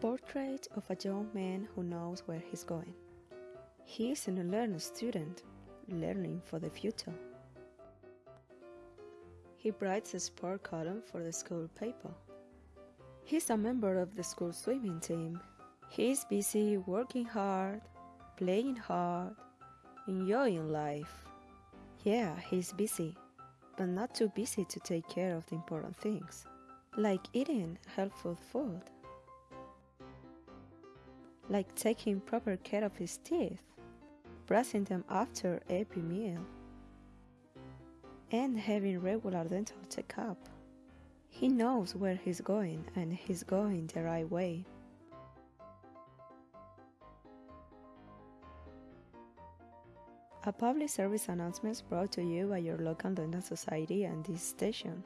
Portrait of a young man who knows where he's going. He is an unlearned student, learning for the future. He writes a sport column for the school paper. He's a member of the school swimming team. He's busy working hard, playing hard, enjoying life. Yeah, he's busy, but not too busy to take care of the important things, like eating healthful food, like taking proper care of his teeth, brushing them after every meal, and having regular dental checkup. He knows where he's going and he's going the right way. A public service announcement brought to you by your local dental society and this station.